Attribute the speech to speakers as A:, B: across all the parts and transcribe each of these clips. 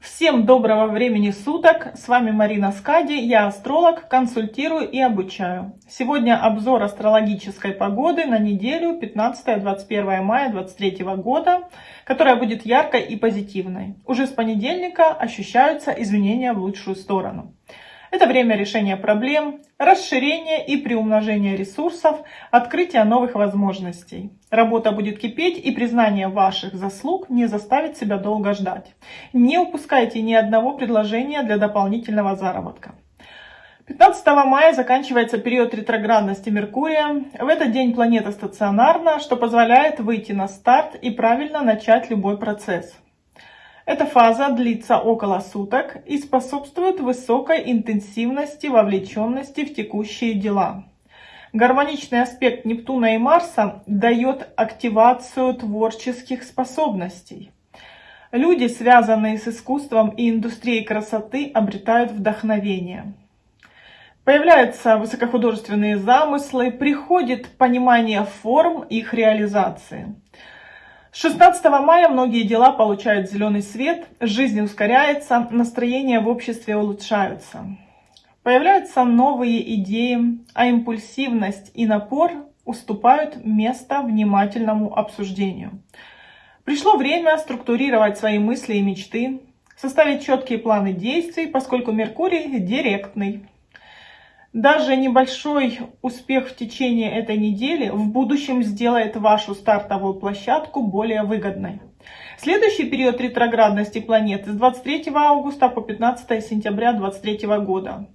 A: Всем доброго времени суток, с вами Марина Скади, я астролог, консультирую и обучаю. Сегодня обзор астрологической погоды на неделю 15-21 мая 2023 года, которая будет яркой и позитивной. Уже с понедельника ощущаются изменения в лучшую сторону. Это время решения проблем, расширения и приумножения ресурсов, открытия новых возможностей. Работа будет кипеть, и признание ваших заслуг не заставит себя долго ждать. Не упускайте ни одного предложения для дополнительного заработка. 15 мая заканчивается период ретроградности Меркурия. В этот день планета стационарна, что позволяет выйти на старт и правильно начать любой процесс. Эта фаза длится около суток и способствует высокой интенсивности вовлеченности в текущие дела. Гармоничный аспект Нептуна и Марса дает активацию творческих способностей. Люди, связанные с искусством и индустрией красоты, обретают вдохновение. Появляются высокохудожественные замыслы, приходит понимание форм их реализации. 16 мая многие дела получают зеленый свет, жизнь ускоряется, настроения в обществе улучшаются. Появляются новые идеи, а импульсивность и напор уступают место внимательному обсуждению. Пришло время структурировать свои мысли и мечты, составить четкие планы действий, поскольку Меркурий директный. Даже небольшой успех в течение этой недели в будущем сделает вашу стартовую площадку более выгодной. Следующий период ретроградности планеты с 23 августа по 15 сентября 2023 года.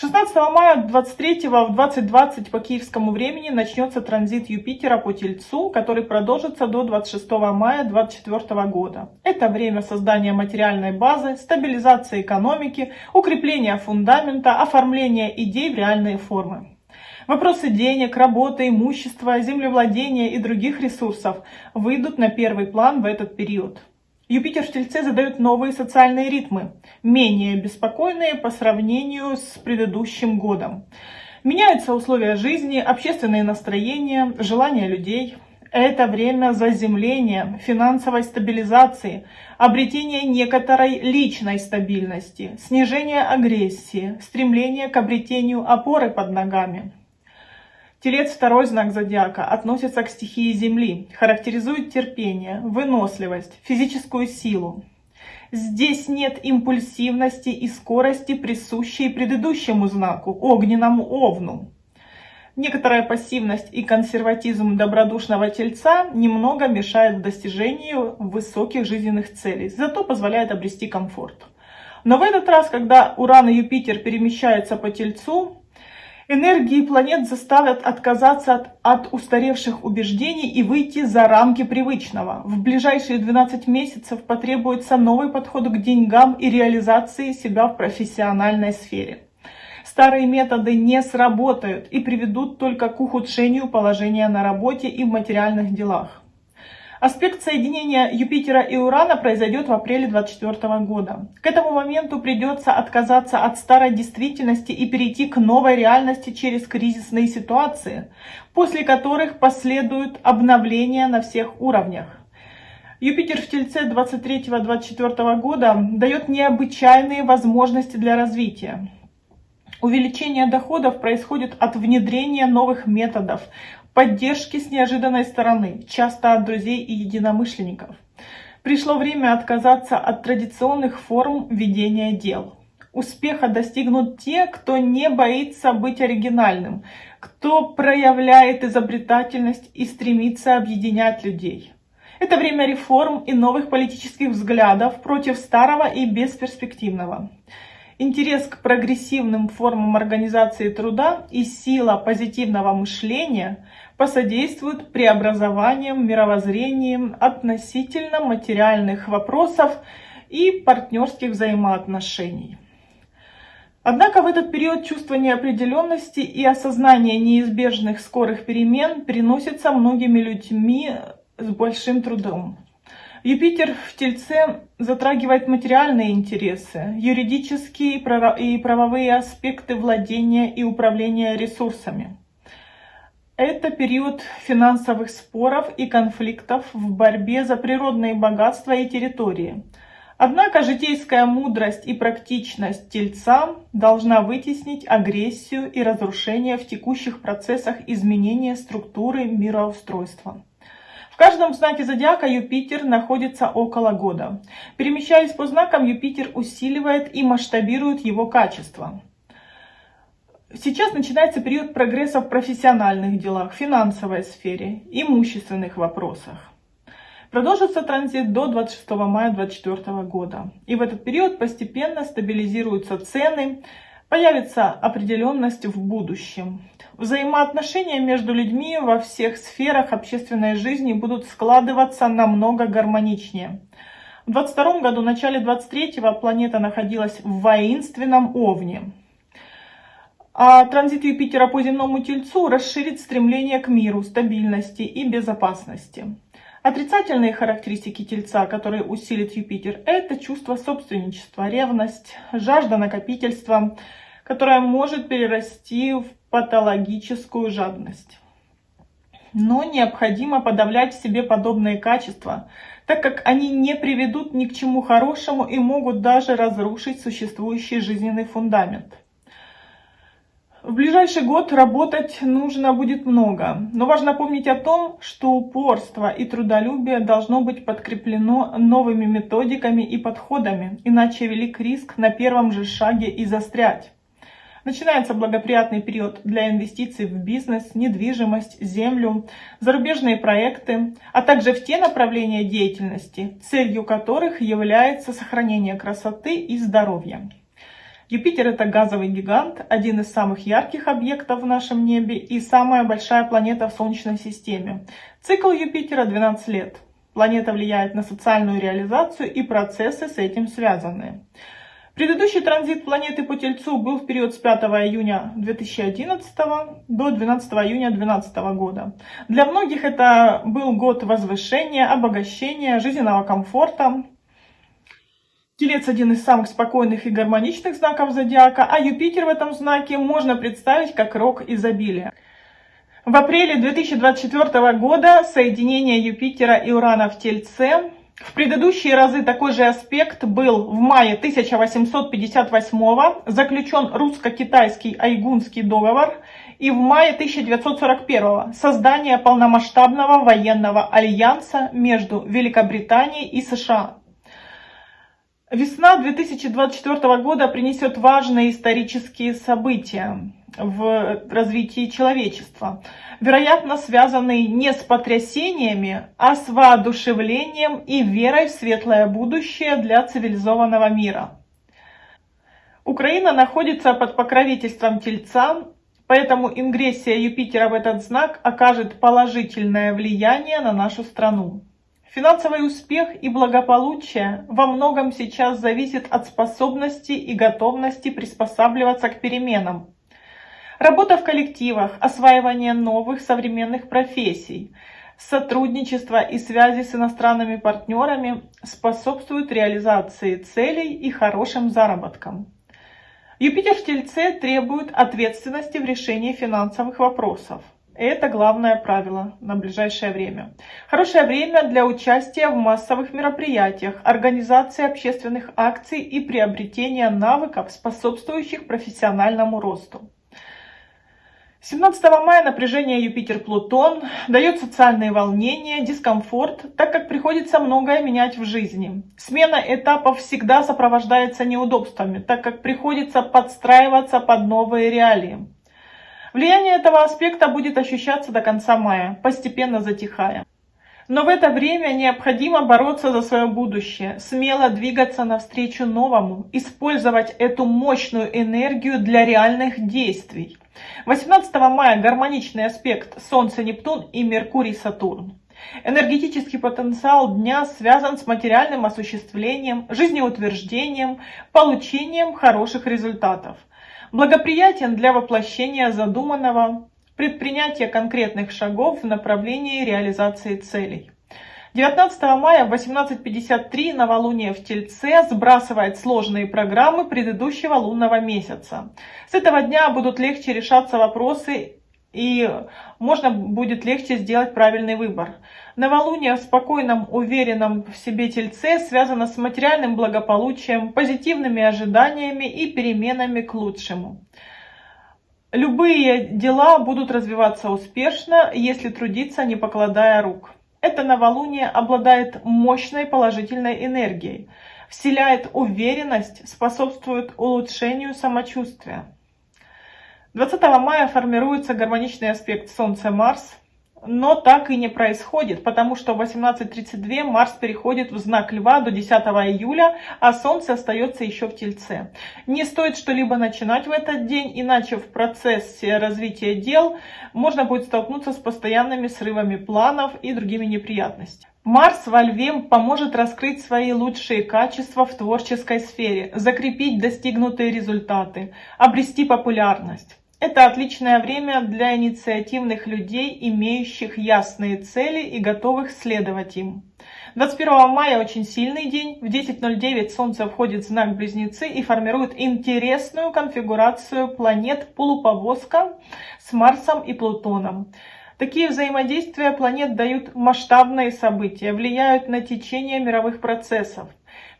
A: 16 мая 23 в 20.20 по киевскому времени начнется транзит Юпитера по Тельцу, который продолжится до 26 мая 2024 года. Это время создания материальной базы, стабилизации экономики, укрепления фундамента, оформления идей в реальные формы. Вопросы денег, работы, имущества, землевладения и других ресурсов выйдут на первый план в этот период. Юпитер в Тельце задает новые социальные ритмы, менее беспокойные по сравнению с предыдущим годом. Меняются условия жизни, общественные настроения, желания людей. Это время заземления, финансовой стабилизации, обретения некоторой личной стабильности, снижения агрессии, стремления к обретению опоры под ногами. Телец, второй знак зодиака, относится к стихии Земли, характеризует терпение, выносливость, физическую силу. Здесь нет импульсивности и скорости, присущей предыдущему знаку, огненному овну. Некоторая пассивность и консерватизм добродушного тельца немного мешают достижению высоких жизненных целей, зато позволяет обрести комфорт. Но в этот раз, когда Уран и Юпитер перемещаются по тельцу, Энергии планет заставят отказаться от, от устаревших убеждений и выйти за рамки привычного. В ближайшие 12 месяцев потребуется новый подход к деньгам и реализации себя в профессиональной сфере. Старые методы не сработают и приведут только к ухудшению положения на работе и в материальных делах. Аспект соединения Юпитера и Урана произойдет в апреле 2024 года. К этому моменту придется отказаться от старой действительности и перейти к новой реальности через кризисные ситуации, после которых последуют обновления на всех уровнях. Юпитер в Тельце 23-24 года дает необычайные возможности для развития. Увеличение доходов происходит от внедрения новых методов, поддержки с неожиданной стороны, часто от друзей и единомышленников. Пришло время отказаться от традиционных форм ведения дел. Успеха достигнут те, кто не боится быть оригинальным, кто проявляет изобретательность и стремится объединять людей. Это время реформ и новых политических взглядов против старого и бесперспективного. Интерес к прогрессивным формам организации труда и сила позитивного мышления посодействуют преобразованиям мировоззрением относительно материальных вопросов и партнерских взаимоотношений. Однако в этот период чувство неопределенности и осознание неизбежных скорых перемен приносится многими людьми с большим трудом. Юпитер в Тельце затрагивает материальные интересы, юридические и правовые аспекты владения и управления ресурсами. Это период финансовых споров и конфликтов в борьбе за природные богатства и территории, Однако житейская мудрость и практичность Тельца должна вытеснить агрессию и разрушение в текущих процессах изменения структуры мироустройства. В каждом знаке зодиака Юпитер находится около года. Перемещаясь по знакам, Юпитер усиливает и масштабирует его качество. Сейчас начинается период прогресса в профессиональных делах, финансовой сфере, имущественных вопросах. Продолжится транзит до 26 мая 2024 года. И в этот период постепенно стабилизируются цены, появится определенность в будущем. Взаимоотношения между людьми во всех сферах общественной жизни будут складываться намного гармоничнее. В 2022 году, в начале 2023 планета находилась в воинственном Овне. А транзит Юпитера по земному Тельцу расширит стремление к миру, стабильности и безопасности. Отрицательные характеристики Тельца, которые усилит Юпитер, это чувство собственничества, ревность, жажда накопительства, которая может перерасти в патологическую жадность. Но необходимо подавлять в себе подобные качества, так как они не приведут ни к чему хорошему и могут даже разрушить существующий жизненный фундамент. В ближайший год работать нужно будет много, но важно помнить о том, что упорство и трудолюбие должно быть подкреплено новыми методиками и подходами, иначе велик риск на первом же шаге и застрять. Начинается благоприятный период для инвестиций в бизнес, недвижимость, землю, зарубежные проекты, а также в те направления деятельности, целью которых является сохранение красоты и здоровья. Юпитер это газовый гигант, один из самых ярких объектов в нашем небе и самая большая планета в Солнечной системе. Цикл Юпитера 12 лет. Планета влияет на социальную реализацию и процессы с этим связанные. Предыдущий транзит планеты по Тельцу был в период с 5 июня 2011 до 12 июня 2012 года. Для многих это был год возвышения, обогащения, жизненного комфорта, Телец один из самых спокойных и гармоничных знаков зодиака, а Юпитер в этом знаке можно представить как рок изобилия. В апреле 2024 года соединение Юпитера и Урана в Тельце. В предыдущие разы такой же аспект был в мае 1858 заключен русско-китайский Айгунский договор и в мае 1941 создание полномасштабного военного альянса между Великобританией и США. Весна 2024 года принесет важные исторические события в развитии человечества, вероятно связанные не с потрясениями, а с воодушевлением и верой в светлое будущее для цивилизованного мира. Украина находится под покровительством Тельца, поэтому ингрессия Юпитера в этот знак окажет положительное влияние на нашу страну. Финансовый успех и благополучие во многом сейчас зависит от способности и готовности приспосабливаться к переменам. Работа в коллективах, осваивание новых современных профессий, сотрудничество и связи с иностранными партнерами способствуют реализации целей и хорошим заработкам. Юпитер в Тельце требует ответственности в решении финансовых вопросов. Это главное правило на ближайшее время. Хорошее время для участия в массовых мероприятиях, организации общественных акций и приобретения навыков, способствующих профессиональному росту. 17 мая напряжение Юпитер-Плутон дает социальные волнения, дискомфорт, так как приходится многое менять в жизни. Смена этапов всегда сопровождается неудобствами, так как приходится подстраиваться под новые реалии. Влияние этого аспекта будет ощущаться до конца мая, постепенно затихая. Но в это время необходимо бороться за свое будущее, смело двигаться навстречу новому, использовать эту мощную энергию для реальных действий. 18 мая гармоничный аспект Солнце-Нептун и Меркурий-Сатурн. Энергетический потенциал дня связан с материальным осуществлением, жизнеутверждением, получением хороших результатов благоприятен для воплощения задуманного, предпринятия конкретных шагов в направлении реализации целей. 19 мая в 18.53 новолуние в Тельце сбрасывает сложные программы предыдущего лунного месяца. С этого дня будут легче решаться вопросы и можно будет легче сделать правильный выбор. Новолуние в спокойном, уверенном в себе тельце связано с материальным благополучием, позитивными ожиданиями и переменами к лучшему. Любые дела будут развиваться успешно, если трудиться, не покладая рук. Это новолуние обладает мощной положительной энергией, вселяет уверенность, способствует улучшению самочувствия. 20 мая формируется гармоничный аспект Солнце-Марс, но так и не происходит, потому что в 18.32 Марс переходит в знак Льва до 10 июля, а Солнце остается еще в Тельце. Не стоит что-либо начинать в этот день, иначе в процессе развития дел можно будет столкнуться с постоянными срывами планов и другими неприятностями. Марс во Льве поможет раскрыть свои лучшие качества в творческой сфере, закрепить достигнутые результаты, обрести популярность. Это отличное время для инициативных людей, имеющих ясные цели и готовых следовать им. 21 мая очень сильный день. В 10.09 Солнце входит в знак Близнецы и формирует интересную конфигурацию планет полуповозка с Марсом и Плутоном. Такие взаимодействия планет дают масштабные события, влияют на течение мировых процессов.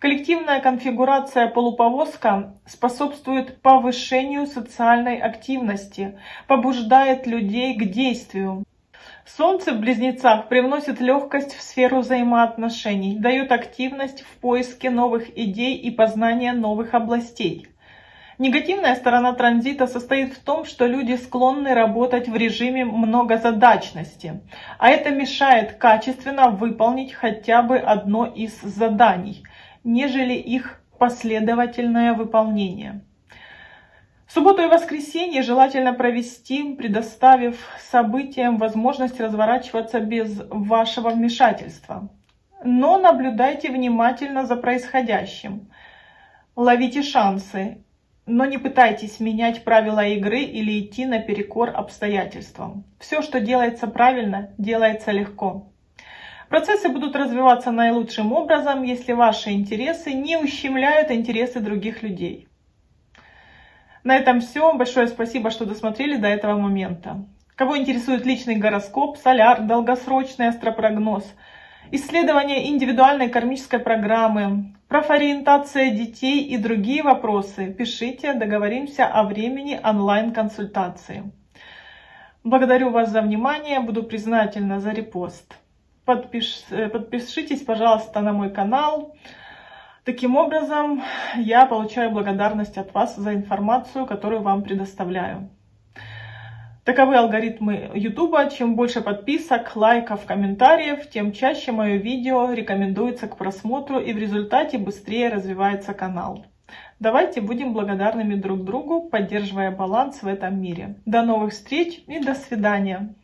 A: Коллективная конфигурация полуповозка способствует повышению социальной активности, побуждает людей к действию. Солнце в близнецах привносит легкость в сферу взаимоотношений, дает активность в поиске новых идей и познания новых областей. Негативная сторона транзита состоит в том, что люди склонны работать в режиме многозадачности, а это мешает качественно выполнить хотя бы одно из заданий – нежели их последовательное выполнение. Субботу и воскресенье желательно провести, предоставив событиям возможность разворачиваться без вашего вмешательства. Но наблюдайте внимательно за происходящим. Ловите шансы, но не пытайтесь менять правила игры или идти наперекор обстоятельствам. Все, что делается правильно, делается легко. Процессы будут развиваться наилучшим образом, если ваши интересы не ущемляют интересы других людей. На этом все. Большое спасибо, что досмотрели до этого момента. Кого интересует личный гороскоп, соляр, долгосрочный астропрогноз, исследование индивидуальной кармической программы, профориентация детей и другие вопросы, пишите, договоримся о времени онлайн-консультации. Благодарю вас за внимание, буду признательна за репост. Подпиш, э, подпишитесь, пожалуйста, на мой канал. Таким образом, я получаю благодарность от вас за информацию, которую вам предоставляю. Таковы алгоритмы YouTube. Чем больше подписок, лайков, комментариев, тем чаще мое видео рекомендуется к просмотру и в результате быстрее развивается канал. Давайте будем благодарными друг другу, поддерживая баланс в этом мире. До новых встреч и до свидания.